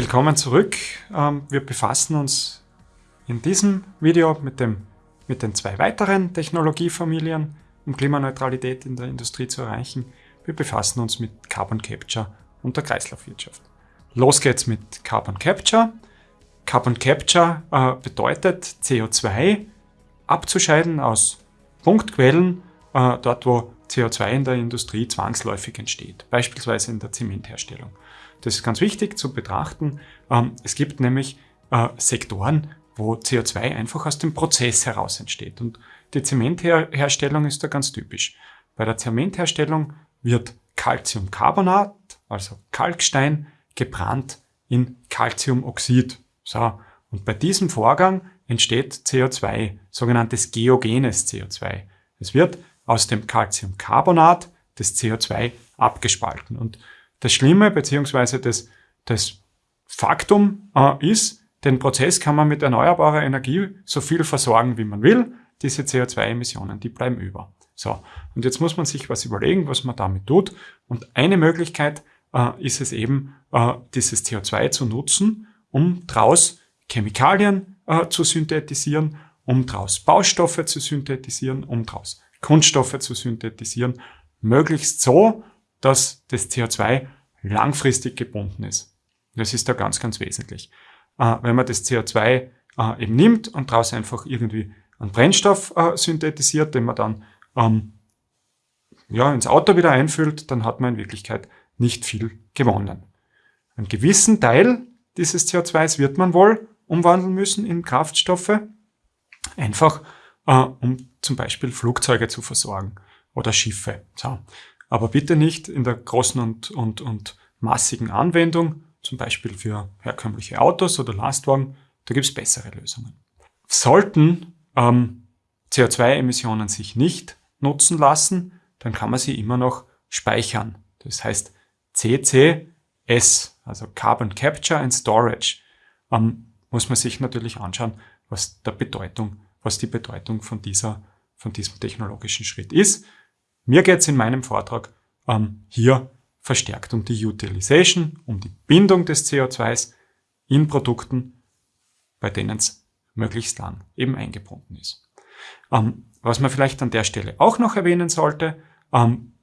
Willkommen zurück. Ähm, wir befassen uns in diesem Video mit, dem, mit den zwei weiteren Technologiefamilien, um Klimaneutralität in der Industrie zu erreichen. Wir befassen uns mit Carbon Capture und der Kreislaufwirtschaft. Los geht's mit Carbon Capture. Carbon Capture äh, bedeutet CO2 abzuscheiden aus Punktquellen, äh, dort wo CO2 in der Industrie zwangsläufig entsteht, beispielsweise in der Zementherstellung. Das ist ganz wichtig zu betrachten. Ähm, es gibt nämlich äh, Sektoren, wo CO2 einfach aus dem Prozess heraus entsteht. Und die Zementherstellung ist da ganz typisch. Bei der Zementherstellung wird Calciumcarbonat, also Kalkstein, gebrannt in Calciumoxid. So. Und bei diesem Vorgang entsteht CO2, sogenanntes geogenes CO2. Es wird aus dem Calciumcarbonat das CO2 abgespalten. Und das Schlimme bzw. Das, das Faktum äh, ist, den Prozess kann man mit erneuerbarer Energie so viel versorgen, wie man will. Diese CO2-Emissionen, die bleiben über. So, und jetzt muss man sich was überlegen, was man damit tut. Und eine Möglichkeit äh, ist es eben, äh, dieses CO2 zu nutzen, um daraus Chemikalien äh, zu synthetisieren, um daraus Baustoffe zu synthetisieren, um daraus Kunststoffe zu synthetisieren, möglichst so, dass das CO2 langfristig gebunden ist. Das ist da ganz, ganz wesentlich. Äh, wenn man das CO2 äh, eben nimmt und daraus einfach irgendwie einen Brennstoff äh, synthetisiert, den man dann ähm, ja, ins Auto wieder einfüllt, dann hat man in Wirklichkeit nicht viel gewonnen. Einen gewissen Teil dieses CO2s wird man wohl umwandeln müssen in Kraftstoffe, einfach äh, um zum Beispiel Flugzeuge zu versorgen oder Schiffe. So aber bitte nicht in der großen und, und, und massigen Anwendung, zum Beispiel für herkömmliche Autos oder Lastwagen, da gibt es bessere Lösungen. Sollten ähm, CO2-Emissionen sich nicht nutzen lassen, dann kann man sie immer noch speichern. Das heißt CCS, also Carbon Capture and Storage, ähm, muss man sich natürlich anschauen, was der Bedeutung, was die Bedeutung von dieser, von diesem technologischen Schritt ist. Mir geht es in meinem Vortrag ähm, hier verstärkt um die Utilization, um die Bindung des CO2s in Produkten, bei denen es möglichst lang eben eingebunden ist. Ähm, was man vielleicht an der Stelle auch noch erwähnen sollte, ähm,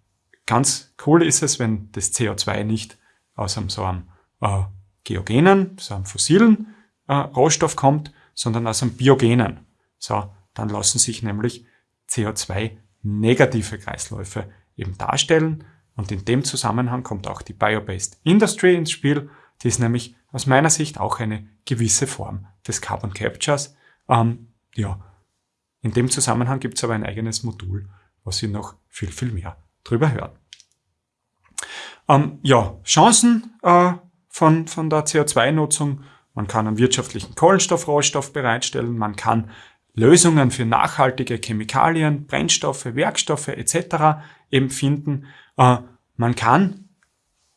ganz cool ist es, wenn das CO2 nicht aus einem so einem äh, geogenen, so einem fossilen äh, Rohstoff kommt, sondern aus einem biogenen. So, dann lassen sich nämlich CO2 negative Kreisläufe eben darstellen. Und in dem Zusammenhang kommt auch die Biobased Industry ins Spiel. Die ist nämlich aus meiner Sicht auch eine gewisse Form des Carbon Captures. Ähm, ja, in dem Zusammenhang gibt es aber ein eigenes Modul, was Sie noch viel, viel mehr drüber hören. Ähm, ja, Chancen äh, von, von der CO2-Nutzung. Man kann einen wirtschaftlichen Kohlenstoffrohstoff bereitstellen. Man kann Lösungen für nachhaltige Chemikalien, Brennstoffe, Werkstoffe etc. eben finden. Äh, man kann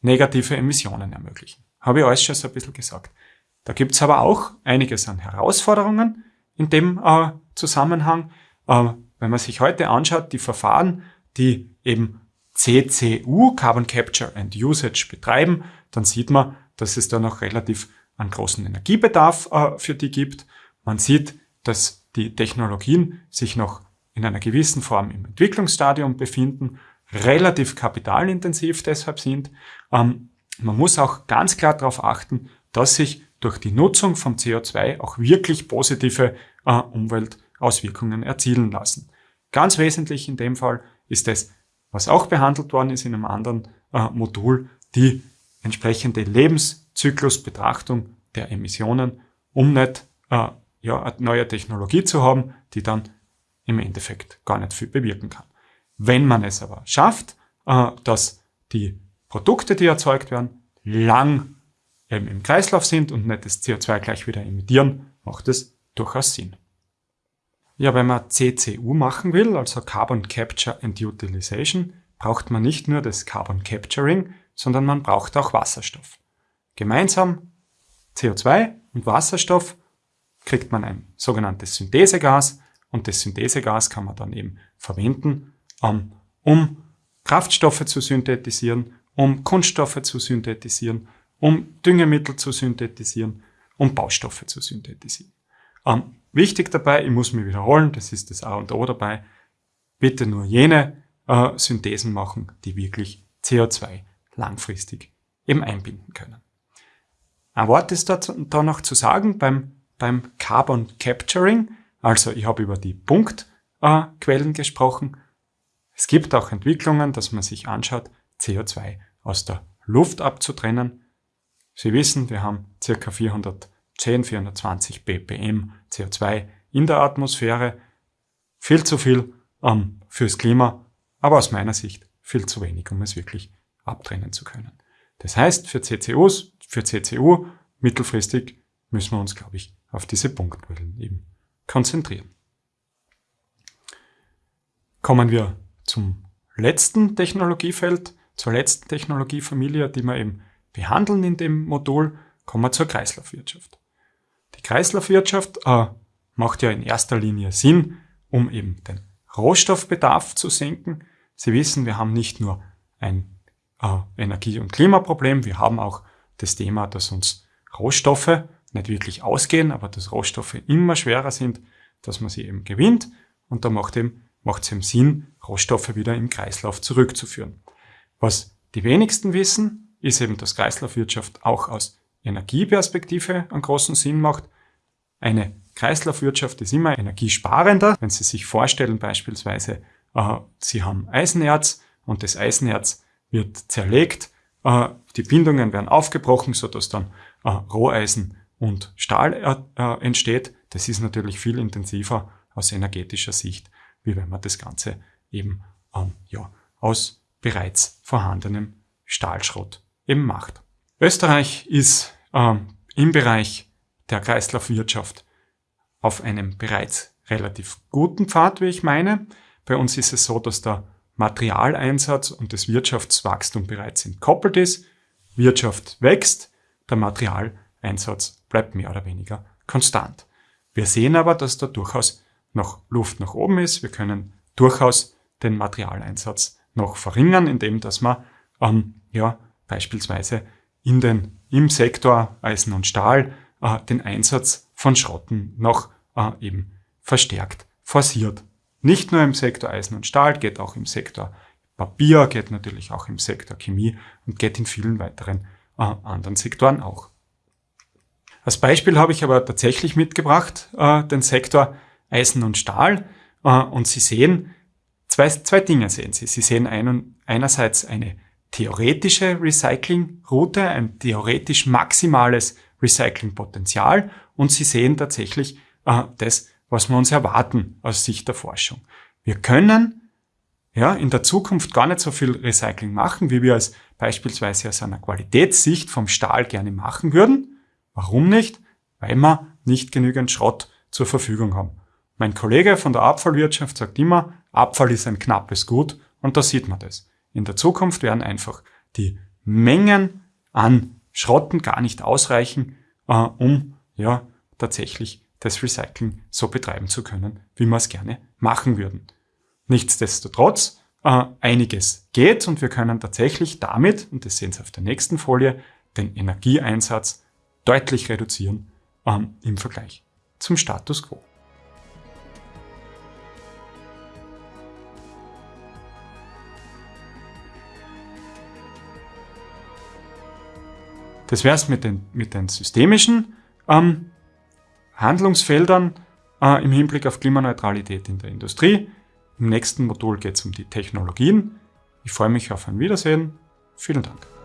negative Emissionen ermöglichen. Habe ich alles schon so ein bisschen gesagt. Da gibt es aber auch einiges an Herausforderungen in dem äh, Zusammenhang. Äh, wenn man sich heute anschaut, die Verfahren, die eben CCU, Carbon Capture and Usage, betreiben, dann sieht man, dass es da noch relativ einen großen Energiebedarf äh, für die gibt. Man sieht, dass die Technologien sich noch in einer gewissen Form im Entwicklungsstadium befinden, relativ kapitalintensiv deshalb sind. Ähm, man muss auch ganz klar darauf achten, dass sich durch die Nutzung von CO2 auch wirklich positive äh, Umweltauswirkungen erzielen lassen. Ganz wesentlich in dem Fall ist es, was auch behandelt worden ist in einem anderen äh, Modul, die entsprechende Lebenszyklusbetrachtung der Emissionen, um nicht äh, ja, eine neue Technologie zu haben, die dann im Endeffekt gar nicht viel bewirken kann. Wenn man es aber schafft, äh, dass die Produkte, die erzeugt werden, lang eben im Kreislauf sind und nicht das CO2 gleich wieder emittieren, macht es durchaus Sinn. Ja, wenn man CCU machen will, also Carbon Capture and Utilization, braucht man nicht nur das Carbon Capturing, sondern man braucht auch Wasserstoff. Gemeinsam CO2 und Wasserstoff kriegt man ein sogenanntes Synthesegas und das Synthesegas kann man dann eben verwenden, um, um Kraftstoffe zu synthetisieren, um Kunststoffe zu synthetisieren um Düngemittel zu synthetisieren, um Baustoffe zu synthetisieren. Ähm, wichtig dabei, ich muss mich wiederholen, das ist das A und O dabei, bitte nur jene äh, Synthesen machen, die wirklich CO2 langfristig eben einbinden können. Ein Wort ist da noch zu sagen beim, beim Carbon Capturing, also ich habe über die Punktquellen äh, gesprochen. Es gibt auch Entwicklungen, dass man sich anschaut, CO2 aus der Luft abzutrennen. Sie wissen, wir haben ca. 410, 420 ppm CO2 in der Atmosphäre. Viel zu viel ähm, fürs Klima, aber aus meiner Sicht viel zu wenig, um es wirklich abtrennen zu können. Das heißt, für CCUs, für CCU mittelfristig müssen wir uns, glaube ich, auf diese Punktquellen eben konzentrieren. Kommen wir zum letzten Technologiefeld, zur letzten Technologiefamilie, die wir eben behandeln in dem Modul, kommen wir zur Kreislaufwirtschaft. Die Kreislaufwirtschaft äh, macht ja in erster Linie Sinn, um eben den Rohstoffbedarf zu senken. Sie wissen, wir haben nicht nur ein äh, Energie- und Klimaproblem, wir haben auch das Thema, dass uns Rohstoffe nicht wirklich ausgehen, aber dass Rohstoffe immer schwerer sind, dass man sie eben gewinnt. Und da macht, eben, macht es eben Sinn, Rohstoffe wieder im Kreislauf zurückzuführen. Was die wenigsten wissen, ist eben, dass Kreislaufwirtschaft auch aus Energieperspektive einen großen Sinn macht. Eine Kreislaufwirtschaft ist immer energiesparender. Wenn Sie sich vorstellen, beispielsweise, äh, Sie haben Eisenerz und das Eisenerz wird zerlegt, äh, die Bindungen werden aufgebrochen, sodass dann äh, Roheisen und Stahl äh, äh, entsteht. Das ist natürlich viel intensiver aus energetischer Sicht, wie wenn man das Ganze eben ähm, ja, aus bereits vorhandenem Stahlschrott eben macht. Österreich ist ähm, im Bereich der Kreislaufwirtschaft auf einem bereits relativ guten Pfad, wie ich meine. Bei uns ist es so, dass der Materialeinsatz und das Wirtschaftswachstum bereits entkoppelt ist. Wirtschaft wächst, der Materialeinsatz bleibt mehr oder weniger konstant. Wir sehen aber, dass da durchaus noch Luft nach oben ist. Wir können durchaus den Materialeinsatz noch verringern, indem dass man ähm, ja, beispielsweise in den, im Sektor Eisen und Stahl äh, den Einsatz von Schrotten noch äh, eben verstärkt forciert. Nicht nur im Sektor Eisen und Stahl, geht auch im Sektor Papier, geht natürlich auch im Sektor Chemie und geht in vielen weiteren äh, anderen Sektoren auch. Als Beispiel habe ich aber tatsächlich mitgebracht äh, den Sektor Eisen und Stahl äh, und Sie sehen, zwei, zwei Dinge sehen Sie. Sie sehen ein, einerseits eine theoretische Recyclingroute, ein theoretisch maximales Recyclingpotenzial und Sie sehen tatsächlich äh, das, was wir uns erwarten aus Sicht der Forschung. Wir können ja, in der Zukunft gar nicht so viel Recycling machen, wie wir es beispielsweise aus einer Qualitätssicht vom Stahl gerne machen würden. Warum nicht? Weil wir nicht genügend Schrott zur Verfügung haben. Mein Kollege von der Abfallwirtschaft sagt immer, Abfall ist ein knappes Gut und da sieht man das. In der Zukunft werden einfach die Mengen an Schrotten gar nicht ausreichen, äh, um ja tatsächlich das Recycling so betreiben zu können, wie wir es gerne machen würden. Nichtsdestotrotz, äh, einiges geht und wir können tatsächlich damit, und das sehen Sie auf der nächsten Folie, den Energieeinsatz deutlich reduzieren ähm, im Vergleich zum Status quo. Das wäre es mit den, mit den systemischen ähm, Handlungsfeldern äh, im Hinblick auf Klimaneutralität in der Industrie. Im nächsten Modul geht es um die Technologien. Ich freue mich auf ein Wiedersehen. Vielen Dank.